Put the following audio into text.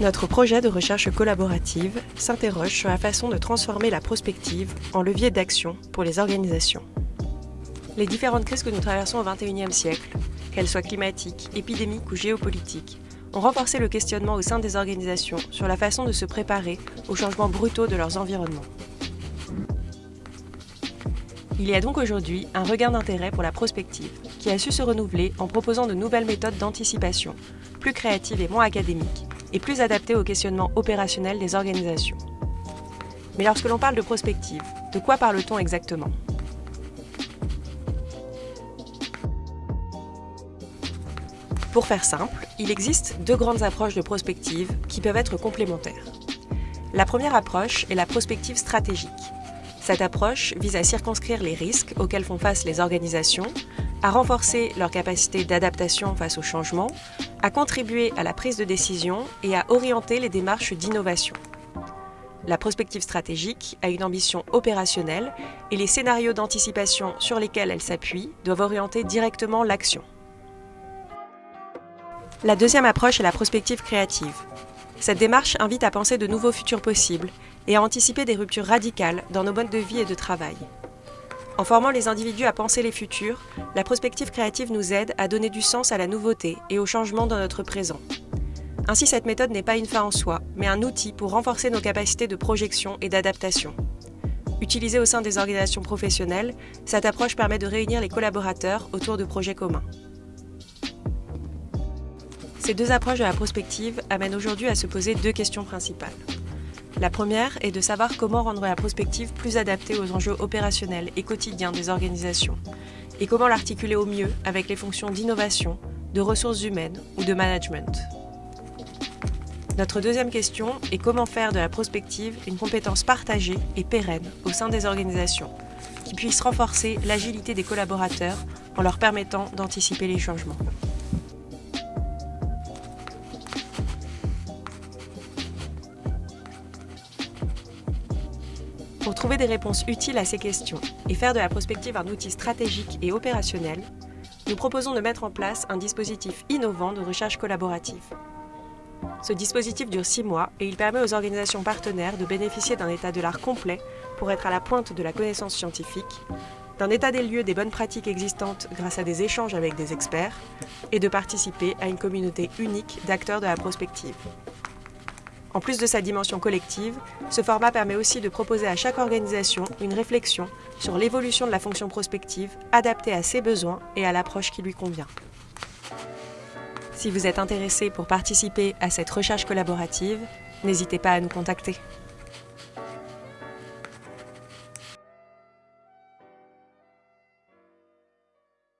Notre projet de recherche collaborative s'interroge sur la façon de transformer la prospective en levier d'action pour les organisations. Les différentes crises que nous traversons au XXIe siècle, qu'elles soient climatiques, épidémiques ou géopolitiques, ont renforcé le questionnement au sein des organisations sur la façon de se préparer aux changements brutaux de leurs environnements. Il y a donc aujourd'hui un regain d'intérêt pour la prospective, qui a su se renouveler en proposant de nouvelles méthodes d'anticipation, plus créatives et moins académiques, et plus adaptées au questionnement opérationnel des organisations. Mais lorsque l'on parle de prospective, de quoi parle-t-on exactement? Pour faire simple, il existe deux grandes approches de prospective qui peuvent être complémentaires. La première approche est la prospective stratégique, cette approche vise à circonscrire les risques auxquels font face les organisations, à renforcer leur capacité d'adaptation face aux changements, à contribuer à la prise de décision et à orienter les démarches d'innovation. La prospective stratégique a une ambition opérationnelle et les scénarios d'anticipation sur lesquels elle s'appuie doivent orienter directement l'action. La deuxième approche est la prospective créative. Cette démarche invite à penser de nouveaux futurs possibles et à anticiper des ruptures radicales dans nos modes de vie et de travail. En formant les individus à penser les futurs, la prospective créative nous aide à donner du sens à la nouveauté et au changement dans notre présent. Ainsi, cette méthode n'est pas une fin en soi, mais un outil pour renforcer nos capacités de projection et d'adaptation. Utilisée au sein des organisations professionnelles, cette approche permet de réunir les collaborateurs autour de projets communs. Ces deux approches de la prospective amènent aujourd'hui à se poser deux questions principales. La première est de savoir comment rendre la prospective plus adaptée aux enjeux opérationnels et quotidiens des organisations, et comment l'articuler au mieux avec les fonctions d'innovation, de ressources humaines ou de management. Notre deuxième question est comment faire de la prospective une compétence partagée et pérenne au sein des organisations, qui puisse renforcer l'agilité des collaborateurs en leur permettant d'anticiper les changements. Pour trouver des réponses utiles à ces questions et faire de la prospective un outil stratégique et opérationnel, nous proposons de mettre en place un dispositif innovant de recherche collaborative. Ce dispositif dure six mois et il permet aux organisations partenaires de bénéficier d'un état de l'art complet pour être à la pointe de la connaissance scientifique, d'un état des lieux des bonnes pratiques existantes grâce à des échanges avec des experts et de participer à une communauté unique d'acteurs de la prospective. En plus de sa dimension collective, ce format permet aussi de proposer à chaque organisation une réflexion sur l'évolution de la fonction prospective adaptée à ses besoins et à l'approche qui lui convient. Si vous êtes intéressé pour participer à cette recherche collaborative, n'hésitez pas à nous contacter.